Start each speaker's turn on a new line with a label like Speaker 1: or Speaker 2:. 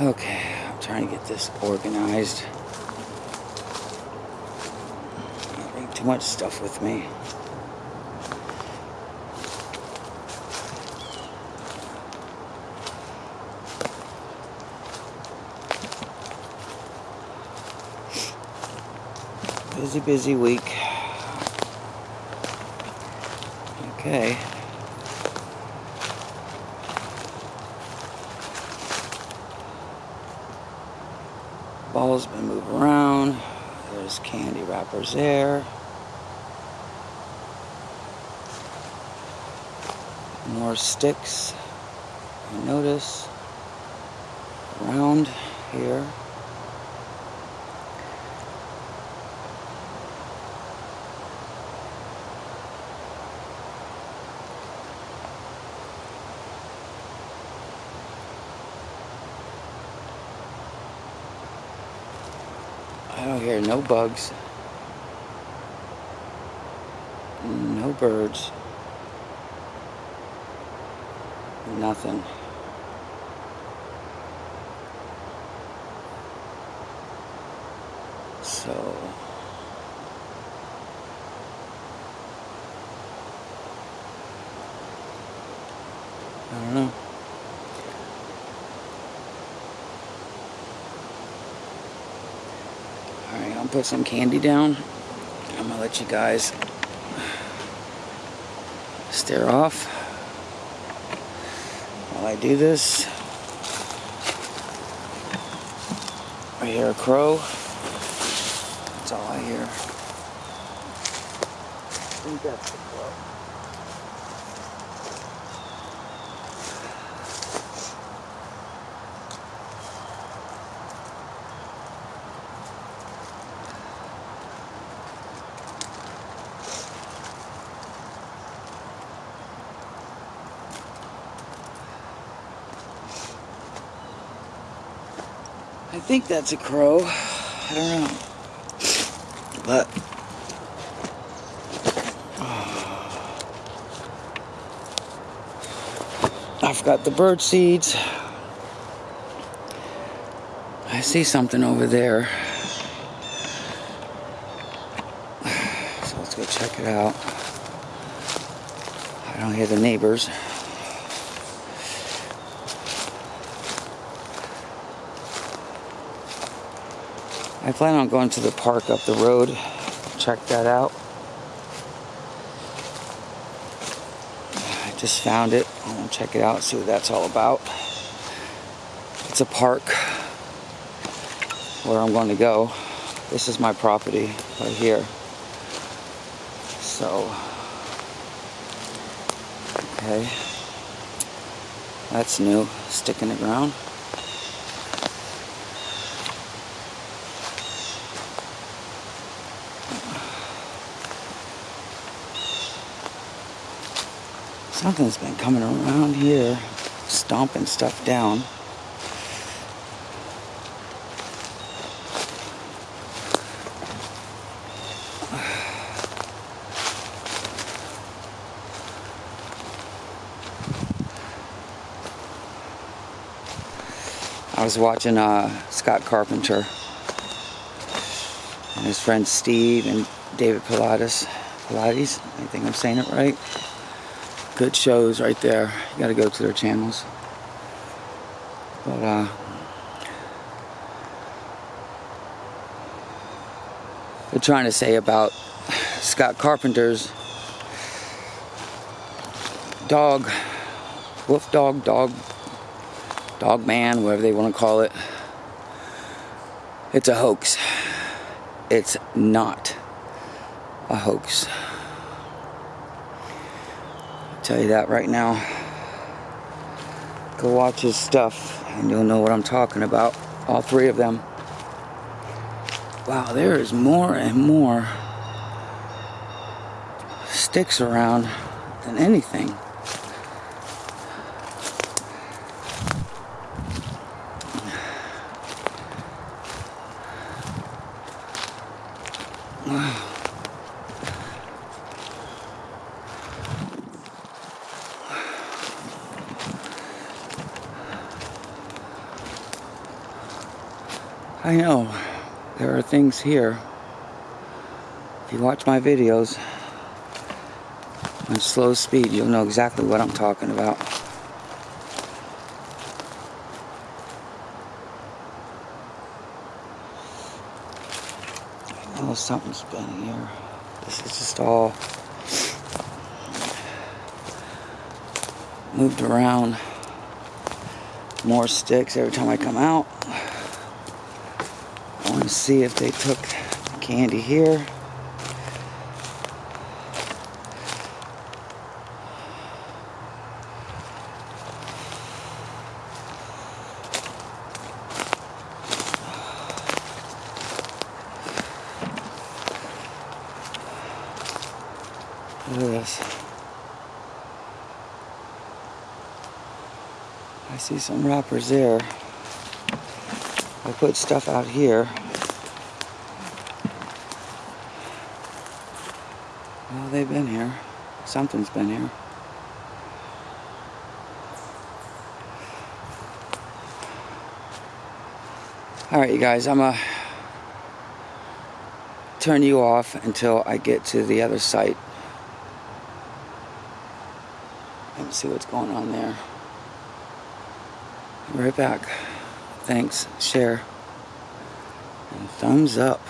Speaker 1: Okay, I'm trying to get this organized. I bring too much stuff with me. Busy, busy week. Okay. Ball's been moved around. There's candy wrappers there. More sticks. I notice around here. I don't hear no bugs. No birds. Nothing. So I don't know. I'll put some candy down. I'm gonna let you guys stare off while I do this. I hear a crow. That's all I hear. I think that's the crow. I think that's a crow. I don't know. But I've got the bird seeds. I see something over there. So let's go check it out. I don't hear the neighbors. I plan on going to the park up the road. Check that out. I just found it. I'm gonna check it out, see what that's all about. It's a park where I'm going to go. This is my property right here. So, okay. That's new. Stick in the ground. Something's been coming around here, stomping stuff down. I was watching uh, Scott Carpenter and his friend Steve and David Paulides. Paulides, I think I'm saying it right good shows right there. You gotta go to their channels. But uh they're trying to say about Scott Carpenter's dog, wolf dog, dog, dog man, whatever they want to call it. It's a hoax. It's not a hoax tell you that right now. Go watch his stuff and you'll know what I'm talking about. All three of them. Wow, there is more and more sticks around than anything. I know there are things here. If you watch my videos on slow speed, you'll know exactly what I'm talking about. Oh, something's been here. This is just all moved around. More sticks every time I come out. See if they took candy here. Look at this. I see some wrappers there. I put stuff out here. They've been here. Something's been here. Alright, you guys, I'm going to turn you off until I get to the other site. and see what's going on there. Right back. Thanks. Share. And thumbs up.